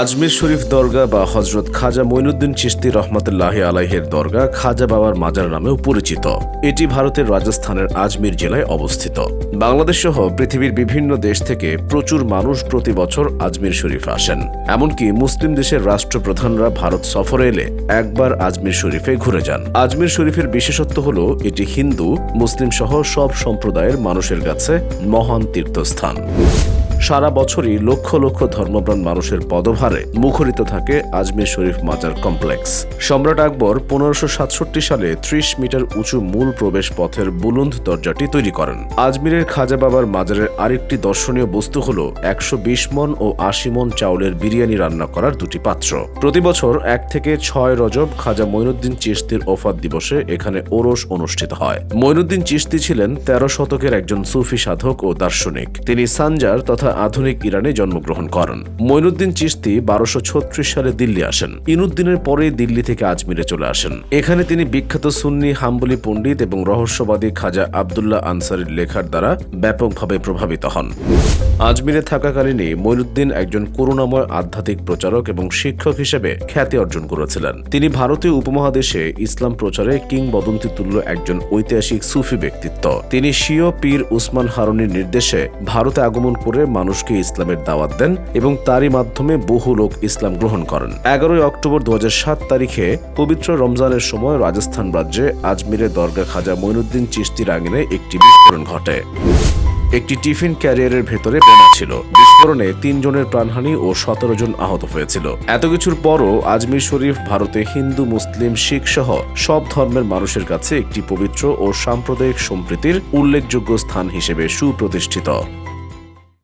আজমির শরীফ দরগা বা হজরত খাজা মঈনুদ্দিন চিশতি রহমতুল্লাহ আলাইহের দরগা খাজা বাবার মাজার নামেও পরিচিত। এটি ভারতের রাজস্থানের আজমির জেলায় অবস্থিত। বাংলাদেশ সহ পৃথিবীর বিভিন্ন দেশ থেকে প্রচুর মানুষ প্রতি বছর আজমির শরীফ আসেন। এমনকি মুসলিম দেশের রাষ্ট্রপ্রধানরা ভারত সফরে এলে একবার আজমির শরীফে ঘুরে যান। আজমির শরীফের বিশেষত্ব হল, এটি হিন্দু মুসলিম সহ সব সম্প্রদায়ের মানুষের কাছে মহান তীর্থস্থান। সারা বছরই লক্ষ লক্ষ ধর্মপ্রাণ মানুষের পদভারে মুখরিত থাকে আজমির শরীফ মাজার কমপ্লেক্স। সম্রাট আকবর পনেরোশো সাতষট্টি সালে ত্রিশ মিটার উঁচু মূল প্রবেশ পথের বুলুন্দ দরজাটি তৈরি করেন। আজমিরের খাজা বাবার মাজারের আরেকটি দর্শনীয় বস্তু হল একশো বিশ মন ও আশি মন চাউলের বিরিয়ানি রান্না করার দুটি পাত্র। প্রতি বছর এক থেকে ছয় রজব খাজা মঈনুদ্দিন চিশতির ওফাত দিবসে এখানে ওরস অনুষ্ঠিত হয়। মঈনুদ্দিন চিশতি ছিলেন তেরো শতকের একজন সুফি সাধক ও দার্শনিক। তিনি সানজার তথা আধুনিক ইরানে জন্মগ্রহণ করেন। মঈনুদ্দিন চিশতি বারোশো সালে দিল্লি আসেন। ইনুদ্দিনের পরে দিল্লি থেকে আজমিরে চলে আসেন। এখানে তিনি বিখ্যাত সুন্নি হাম্বলি পণ্ডিত এবং রহস্যবাদী খাজা আবদুল্লাহ আনসারির লেখার দ্বারা ব্যাপকভাবে প্রভাবিত হন। আজমিরে থাকাকালীনই মঈনুদ্দিন একজন করুণাময় আধ্যাত্মিক প্রচারক এবং শিক্ষক হিসেবে খ্যাতি অর্জন করেছিলেন। তিনি ভারতীয় উপমহাদেশে ইসলাম প্রচারে কিংবদন্তি তুল্য একজন ঐতিহাসিক সুফি ব্যক্তিত্ব। তিনি শিও পীর উসমান হারুনির নির্দেশে ভারতে আগমন করে মানুষকে ইসলামের দাওয়াত দেন এবং তারই মাধ্যমে বহু লোক ইসলাম গ্রহণ করেন। এগারোই অক্টোবর দু হাজার সাত তারিখে পবিত্র রমজানের সময় রাজস্থান রাজ্যে আজমিরে দরগা খাজা মঈনুদ্দিন চিস্তির আঙিনে একটি বিস্ফোরণ ঘটে। একটি টিফিন ক্যারিয়ারের ভেতরে বোমা ছিল। বিস্ফোরণে তিনজনের প্রাণহানি ও সতেরো জন আহত হয়েছিল। এত কিছুর পরও আজমির শরীফ ভারতে হিন্দু, মুসলিম শিখ সহ সব ধর্মের মানুষের কাছে একটি পবিত্র ও সাম্প্রদায়িক সম্প্রীতির উল্লেখযোগ্য স্থান হিসেবে সুপ্রতিষ্ঠিত।